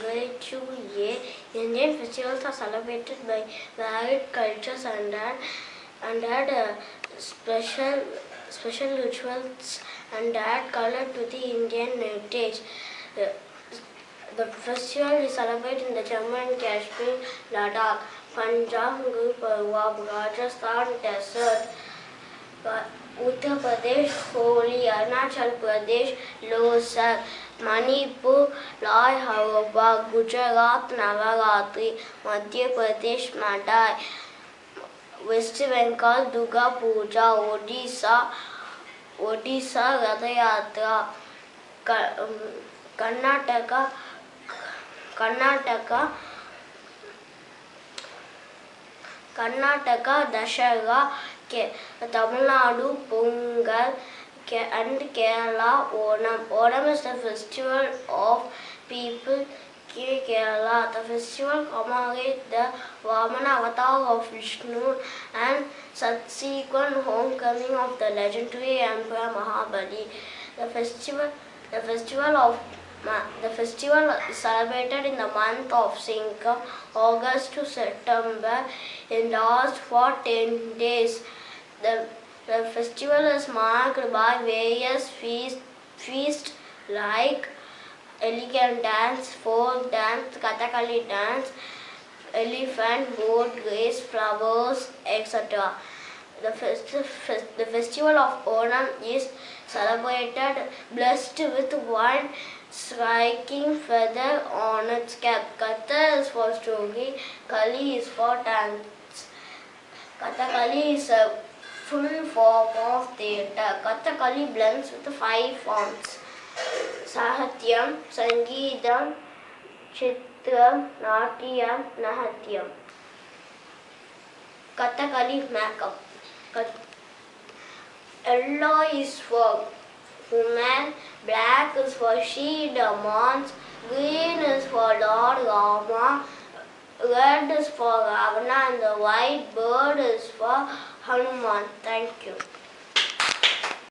grade 2A. Indian festivals are celebrated by varied cultures and had, and had uh, special special rituals and add color to the Indian heritage. Uh, the festival is celebrated in the Jammu and Kashmir, Ladakh, Punjab, Guru Parwab, Rajasthan Desert, Uttar Pradesh, Holi, Arunachal Pradesh, Losar, Manipur लाय हवा, Gujarat, Navratri, Madhya Pradesh, Madai, West Bengal, Durga Puja, Odisha Odisha Rath Yatra Karnataka Karnataka Karnataka, Dussehra, के, Tamil Nadu, Pongal And Kerala, Onam. Onam is the festival of people Ke- Kerala. The festival commemorates the Vamana avatar of Vishnu and subsequent homecoming of the legendary Emperor Mahabali. The festival, the festival of the festival is celebrated in the month of Singham, August to September. It lasts for 10 days. The, the festival is marked by various feast, feasts like elegant dance, folk dance, Kathakali dance, elephant, boat race, flowers, etc. The, festi- fes- the festival of Onam is celebrated blessed with one striking feather on its cap. Katha is for story, Kali is for dance. Kathakali is a full form of theatre. Kathakali blends with the five forms. Sahityam, Sangeetam, Chitram, Natyam, Nahatyam. Kathakali makeup. Kat- Yellow is for women, black is for she demons, green is for Lord Rama, red is for Ravana, and the white bird is Hanuman. Thank you.